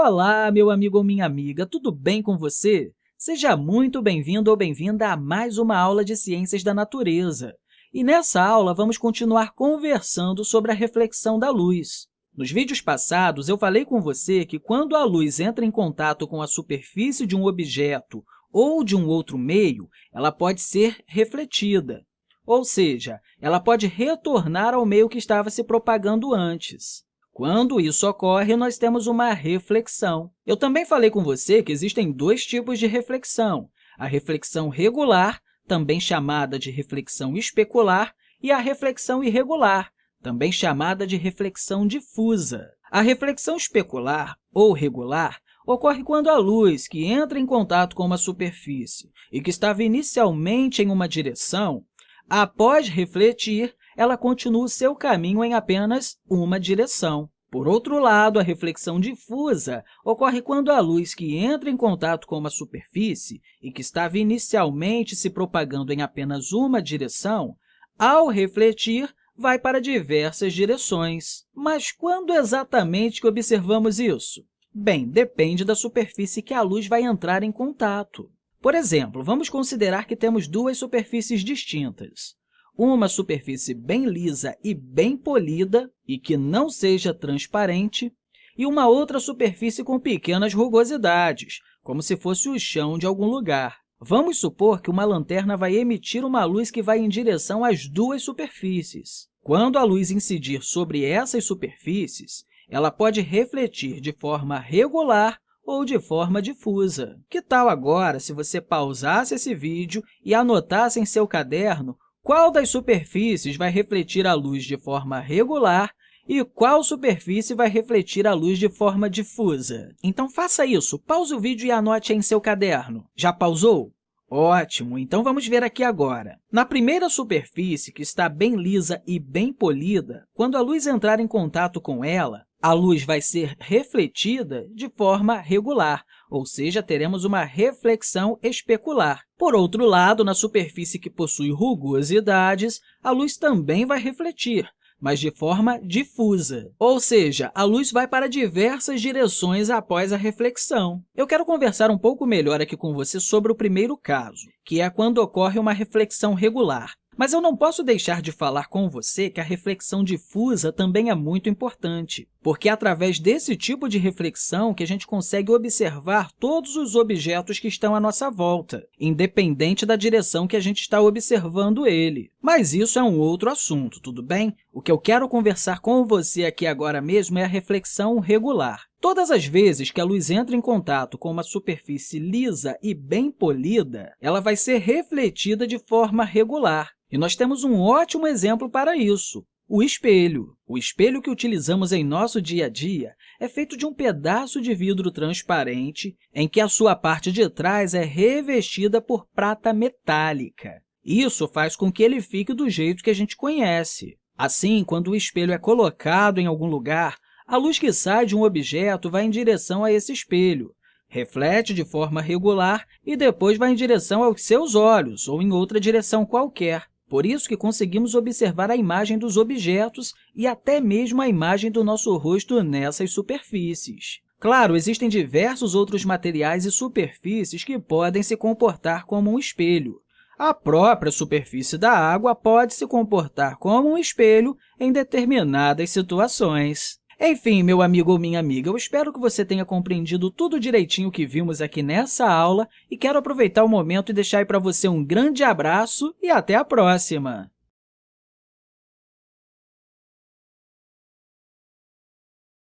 Olá, meu amigo ou minha amiga, tudo bem com você? Seja muito bem-vindo ou bem-vinda a mais uma aula de Ciências da Natureza. E nessa aula, vamos continuar conversando sobre a reflexão da luz. Nos vídeos passados, eu falei com você que quando a luz entra em contato com a superfície de um objeto ou de um outro meio, ela pode ser refletida, ou seja, ela pode retornar ao meio que estava se propagando antes. Quando isso ocorre, nós temos uma reflexão. Eu também falei com você que existem dois tipos de reflexão, a reflexão regular, também chamada de reflexão especular, e a reflexão irregular, também chamada de reflexão difusa. A reflexão especular, ou regular, ocorre quando a luz que entra em contato com uma superfície e que estava inicialmente em uma direção, após refletir, ela continua o seu caminho em apenas uma direção. Por outro lado, a reflexão difusa ocorre quando a luz que entra em contato com uma superfície e que estava inicialmente se propagando em apenas uma direção, ao refletir, vai para diversas direções. Mas quando exatamente que observamos isso? Bem, depende da superfície que a luz vai entrar em contato. Por exemplo, vamos considerar que temos duas superfícies distintas uma superfície bem lisa e bem polida e que não seja transparente, e uma outra superfície com pequenas rugosidades, como se fosse o chão de algum lugar. Vamos supor que uma lanterna vai emitir uma luz que vai em direção às duas superfícies. Quando a luz incidir sobre essas superfícies, ela pode refletir de forma regular ou de forma difusa. Que tal agora se você pausasse esse vídeo e anotasse em seu caderno qual das superfícies vai refletir a luz de forma regular e qual superfície vai refletir a luz de forma difusa. Então, faça isso. Pause o vídeo e anote em seu caderno. Já pausou? Ótimo! Então, vamos ver aqui agora. Na primeira superfície, que está bem lisa e bem polida, quando a luz entrar em contato com ela, a luz vai ser refletida de forma regular, ou seja, teremos uma reflexão especular. Por outro lado, na superfície que possui rugosidades, a luz também vai refletir, mas de forma difusa, ou seja, a luz vai para diversas direções após a reflexão. Eu quero conversar um pouco melhor aqui com você sobre o primeiro caso, que é quando ocorre uma reflexão regular. Mas eu não posso deixar de falar com você que a reflexão difusa também é muito importante, porque é através desse tipo de reflexão que a gente consegue observar todos os objetos que estão à nossa volta, independente da direção que a gente está observando ele. Mas isso é um outro assunto, tudo bem? O que eu quero conversar com você aqui agora mesmo é a reflexão regular. Todas as vezes que a luz entra em contato com uma superfície lisa e bem polida, ela vai ser refletida de forma regular, e nós temos um ótimo exemplo para isso, o espelho. O espelho que utilizamos em nosso dia a dia é feito de um pedaço de vidro transparente em que a sua parte de trás é revestida por prata metálica. Isso faz com que ele fique do jeito que a gente conhece. Assim, quando o espelho é colocado em algum lugar, a luz que sai de um objeto vai em direção a esse espelho, reflete de forma regular e depois vai em direção aos seus olhos ou em outra direção qualquer. Por isso que conseguimos observar a imagem dos objetos e até mesmo a imagem do nosso rosto nessas superfícies. Claro, existem diversos outros materiais e superfícies que podem se comportar como um espelho. A própria superfície da água pode se comportar como um espelho em determinadas situações. Enfim, meu amigo ou minha amiga, eu espero que você tenha compreendido tudo direitinho que vimos aqui nessa aula e quero aproveitar o momento e deixar aí para você um grande abraço e até a próxima!